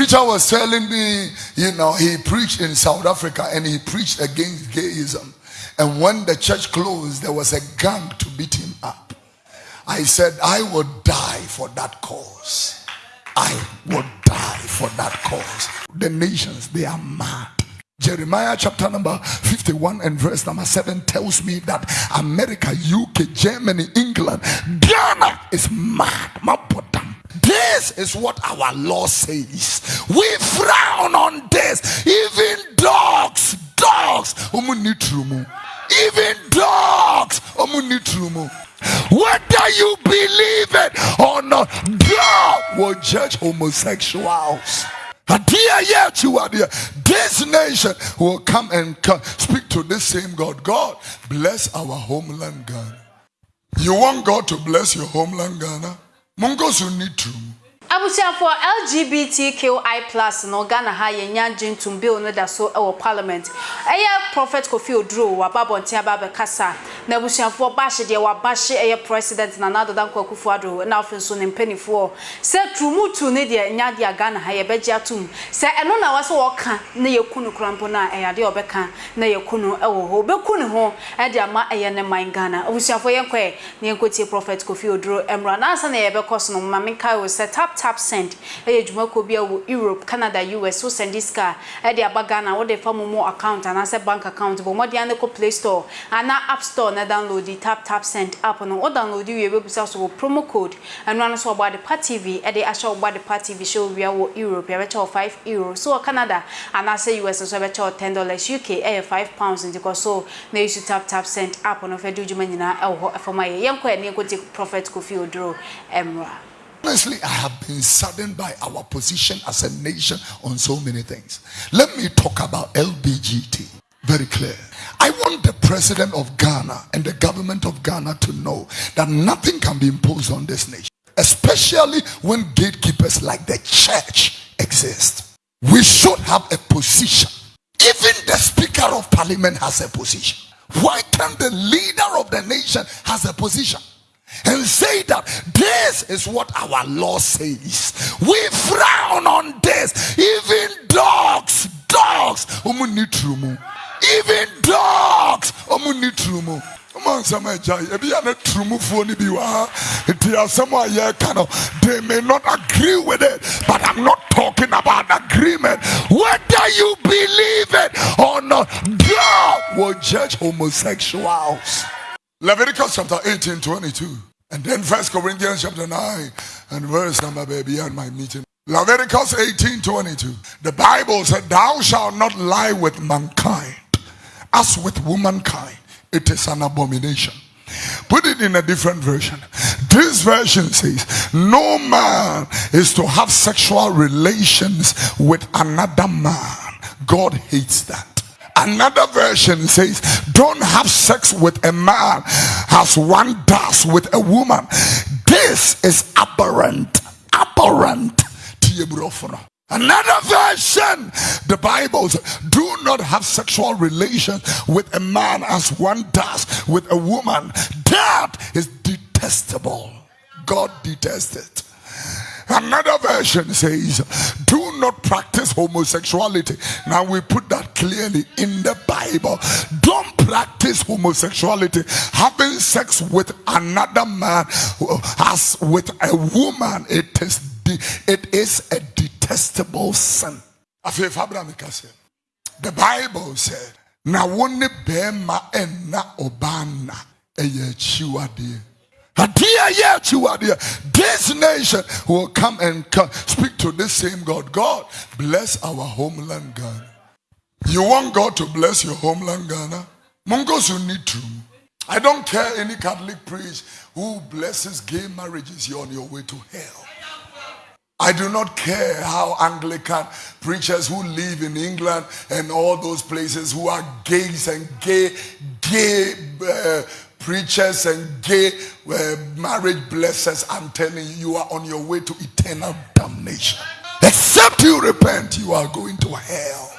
preacher was telling me, you know, he preached in South Africa and he preached against gayism. And when the church closed, there was a gang to beat him up. I said, I would die for that cause. I would die for that cause. The nations, they are mad. Jeremiah chapter number 51 and verse number 7 tells me that America, UK, Germany, England, Ghana is mad. This is what our law says. We frown on this. Even dogs, dogs, even dogs, whether you believe it or not, God will judge homosexuals. This nation will come and come, speak to this same God. God, bless our homeland Ghana. You want God to bless your homeland Ghana? Mongos you need to. Abusuafoɔ lgbtqi plus no ghana ha yɛnya gyentum bill no da so wɔ parliament. Ɛyɛ prophet kofi oduro waba abɔnten aba abɛkasa na abusuafoɔ baahye deɛ wabahye ɛyɛ president nana adada nkɔ akufo ado na afei nso ne mpanimfoɔ. Sɛ turumutu ne deɛ nya deɛ ghana ha yɛbɛgye atom sɛ ɛno na wɔsɛ wɔka na yɛku no kora mpo no a ɛyɛ adeɛ ɔbɛka na yɛku no wɔ hɔ. Bɛku ne ho ɛde ama ɛyɛ ne man ghana. Abusuafoɔ yɛnkɔɛ na yɛnkɔtie prophet kofi oduro. Mmra na ansa na yɛbɛkɔ so no mma menkae sɛ tap tap send. Ɛyɛ dwumakuo bi a wɔ europe canada us wo send this car. Ɛde aba ghana wode fa mo mo account anaasɛ bank account bɔ. Mmɔden ane kɔ play store ana app store na download the tap tap send app no. Wo download wie bɛbusa so wɔ promo code. Ɛno ano so ɔbɔ adepa tv ɛde ahyɛ ɔbɔ adepa tv hyɛ owia wɔ europe. Yɛbɛkyɛ wɔ 5 euro so wɔ canada anaasɛ us nso yɛbɛkyɛ wɔ 10 dollars. Uk ɛyɛ 5 pounds nti kɔ so na yɛsu tap tap send app no. Fɛ de dwuma nyinaa ɛwɔ hɔ ɛfam ayɛ. Yɛnkɔ ɛne yɛnkɔti prophet kofi oduro ɛmmra Honestly, I have been saddened by our position as a nation on so many things. Let me talk about LBGT. Very clear. I want the president of Ghana and the government of Ghana to know that nothing can be imposed on this nation, especially when gatekeepers like the church exist. We should have a position. Even the speaker of parliament has a position. Why can't the leader of the nation has a position? And say that this is what our law says. We frown on this. Even dogs, dogs, even dogs, they may not agree with it but i'm not talking about agreement. Whether you believe it or not god will judge homosexuals Leviticus chapter 18, 22. And then First Corinthians chapter 9 and verse number baby on my meeting. Leviticus 18, 22. The Bible said, Thou shalt not lie with mankind as with womankind. It is an abomination. Put it in a different version. This version says, No man is to have sexual relations with another man. God hates that. Another version says, Don't have sex with a man as one does with a woman. This is aberrant. Aberrant. Another version, the Bible says, do not have sexual relations with a man as one does with a woman. That is detestable. God detests it. Another version says, Do not practice homosexuality. Now we put that clearly in the Bible. Don't practice homosexuality. Having sex with another man as with a woman, it is it is a detestable sin. The Bible said, "Na wone bema enna obana eye chiwade." This nation will come and come, speak to this same God. God, bless our homeland Ghana. You want God to bless your homeland Ghana? Mongos, you need to. I don't care any Catholic priest who blesses gay marriages, you're on your way to hell. I do not care how Anglican preachers who live in England and all those places who are gays and gay, gay uh, preachers and gay uh, marriage blessers, I'm telling you, you are on your way to eternal damnation. Except you repent, you are going to hell.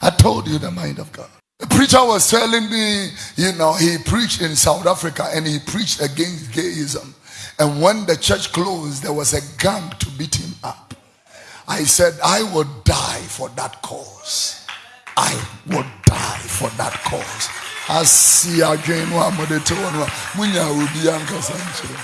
I told you the mind of God. A preacher was telling me, you know, he preached in South Africa and he preached against gayism. And when the church closed, there was a gang to beat him up. I said, I would die for that cause. I would die for that cause. Asi adwene no amode te wono munya obi ankasa nkyere.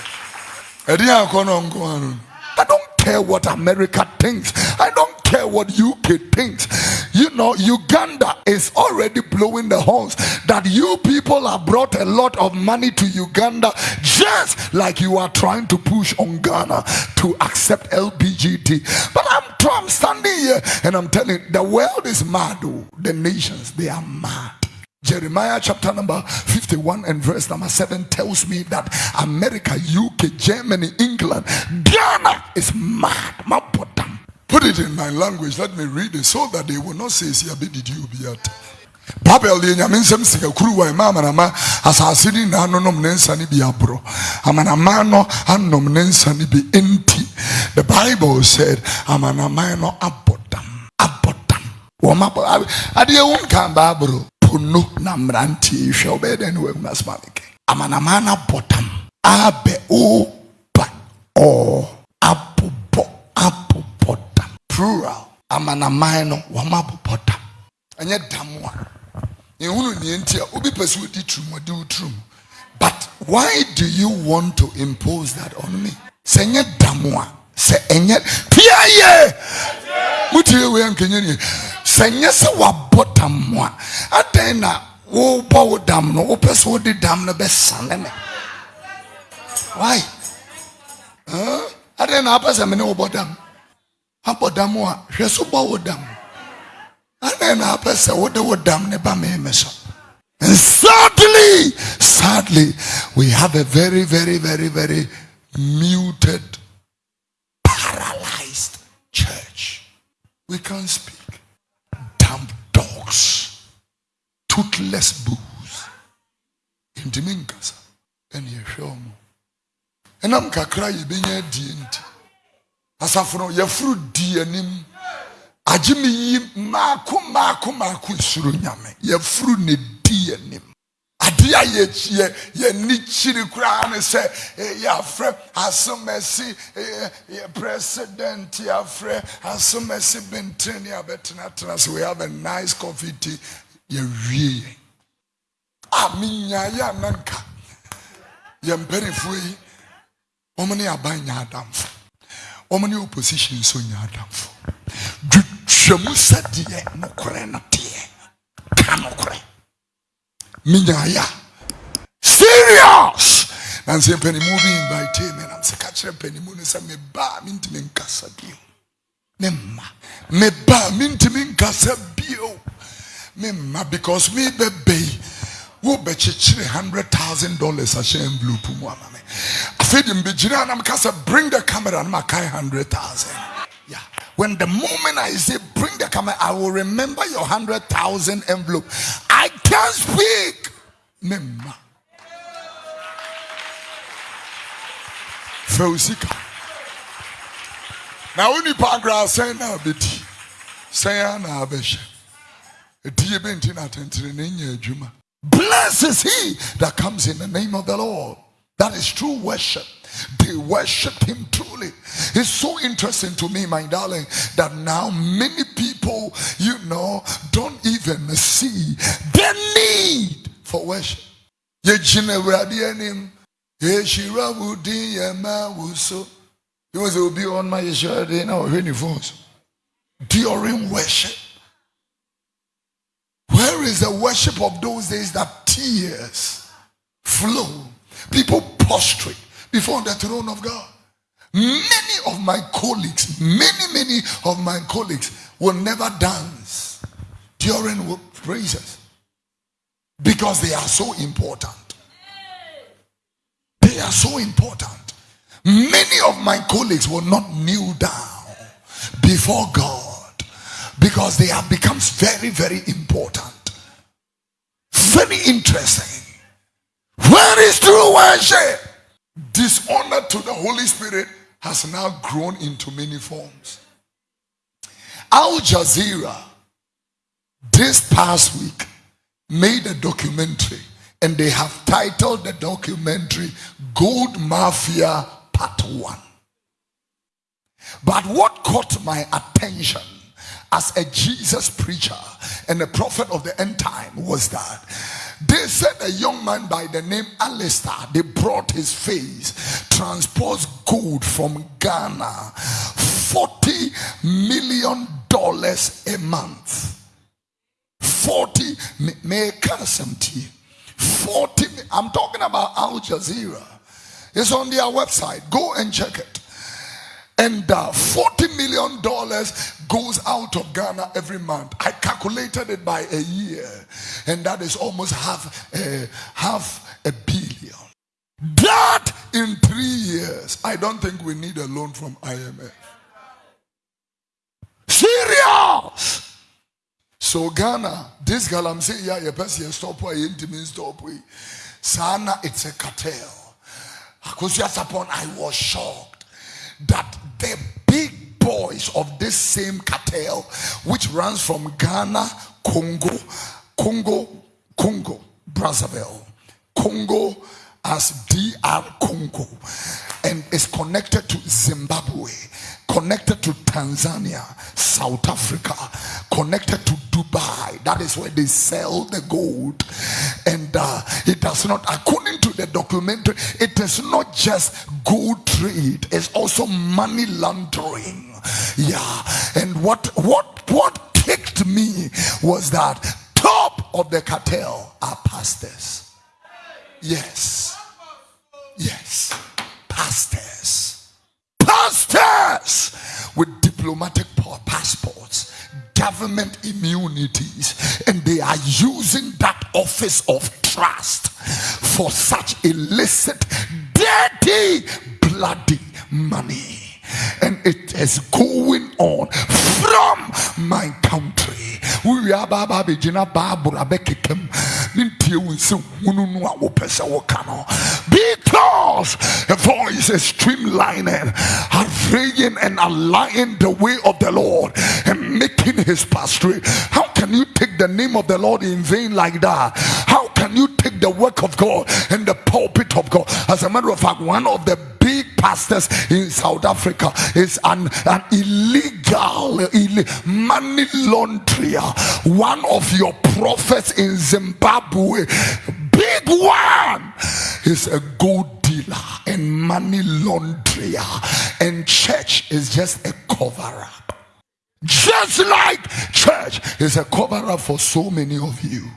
Edi akono nko anu. I don't care what America thinks. I don't care what UK thinks. You know, Uganda is already blowing the horns that you people have brought a lot of money to Uganda just like you are trying to push on Ghana to accept LBGT. But I'm, I'm standing here and I'm telling the world is mad. Oh. The nations, they are mad. Jeremiah chapter number 51 and verse number 7 tells me that America, UK, Germany, England, Ghana is mad. Put it in my language. Let me read it so that they will not say, See, did you be at? babel deɛ nyame nsɛm sika kuruwa ɛma amanama asase ni na anonom ne nsa ne bi aboro amanaman no anom ne nsa ne bi enti the bible said amanaman no abɔ dam abɔ dam wɔn abɔ adeɛ pono na mmeranteɛ hwɛ wobɛyɛ dɛn ne wahu asoma meke amanaman no abɔtam abɛ oba ɔ abobɔ abobɔ dam plural. Amanaman no wɔma abobɔ dam ɛnyɛ dam a ehunu neɛ nti a obi pɛ sɛ but why do you want to impose that on me? Sɛ ɛnyɛ dam a sɛ ɛnyɛ pia yɛ nie sɛ nyɛ sɛ wabɔ dam mu a adɛn na wobɔ wo dam no wopɛ sɛ wode dam no bɛsane me. Why? Adɛn na apɛ sɛ me ne wobɔ dam. Abɔ dam a hwɛ so bɔ wo dam. Adɛn na apɛ sɛ wode wo dam ne ba me so. And sadly sadly we have a very very very very muted paralyzed church. We can't speak toothless bulls. Ntumi nkasa ɛna yɛhwɛ wɔn. Ɛnam kakra yɛbɛnya adie nti. Asafo no yɛforo di anim. Agye me yi mmaako ne di anim. adeɛ a yɛ yɛni kyiri koraa ne sɛ eh, yɛafrɛ asomasi eh, eh, president yɛafrɛ asomasi bentene ne abɛtenatena so we have a nice coffee tea yɛwie yɛn. A menyaeɛ a na nka yɛn mpanifoɔ yi wɔn ne aban nya adamfo. Wɔn ne opposition nso nya adamfo. Twitwamu sɛdeɛ nokorɛ no teɛ. Ka nokorɛ. Minyaya serious! Nansi mpanimu bi invite me nam sɛ ka kyerɛ mpanimu no sɛ mebaa mentumi nkasa bio. Me mma. Mebaa mentumi nkasa bio me mma because me bɛbɛ yi wobɛkyekyere hundred thousand dollars ahyɛ envelope mu ama me afei de mbɛgyina na meka sɛ bring the camera na makae hundred thousand yeah when the moment I say bring the camera, I will remember your hundred thousand envelope. I can't speak. Now beti. Say na abeshe. Etiye benti na tentere nenye adwuma. Blessed is he that comes in the name of the Lord. That is true worship. They worship him truly. It's so interesting to me, my darling, that now many people, you know, don't even see the need for worship. He was be on my shoulder now phones during worship. Where is the worship of those days that tears flow? People prostrate before the throne of God. Many of my colleagues, many, many of my colleagues will never dance during praises because they are so important. They are so important. Many of my colleagues will not kneel down before God because they have become very, very important. Very interesting. Where is true worship? Dishonor to the Holy Spirit has now grown into many forms. Al Jazeera, this past week, made a documentary and they have titled the documentary Gold Mafia Part 1. But what caught my attention as a Jesus preacher and the prophet of the end time was that they said a young man by the name Alistair, they brought his face, transposed gold from Ghana, 40 million dollars a month. 40 make tea? 40 i'm talking about al jazeera it's on their website go and check it and uh, 40 million dollars goes out of ghana every month i calculated it by a year and that is almost half a half a billion that in three years i don't think we need a loan from imf serious so Ghana, this girl I'm saying, yeah, your person stop where intimate stop we. Sana, it's a cartel. Because just upon I was shocked that the big boys of this same cartel, which runs from Ghana, Congo, Congo, Congo, Brazzaville, Congo as DR Congo, and is connected to Zimbabwe, connected to Tanzania, South Africa, connected to Dubai. That is where they sell the gold. And uh, it does not, according to the documentary, it is not just gold trade, it's also money laundering. Yeah. And what what what kicked me was that top of the cartel are pastors. Yes. Yes. For such illicit dirty bloody money. And it is going on from my country. We are because a voice is streamlining arraying and aligning the way of the lord and making his straight how can you take the name of the lord in vain like that you take the work of god and the pulpit of god as a matter of fact one of the big pastors in South Africa is an, an illegal Ill- money launderer. One of your prophets in Zimbabwe, big one, is a gold dealer and money launderer, and church is just a cover up. Just like church is a cover up for so many of you.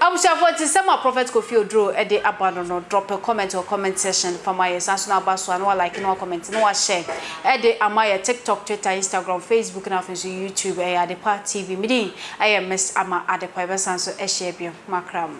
Abusuafo ti sɛm a prophet kofi oduro de aba no no drop a comment or comment section from my san so na aba so like na comment na share. De ama yɛ tiktok twitter instagram facebook na afei so youtube ɛyɛ adepa tv midi ɛyɛ miss ama adepa ɛbɛsan so ɛhyɛ bio makram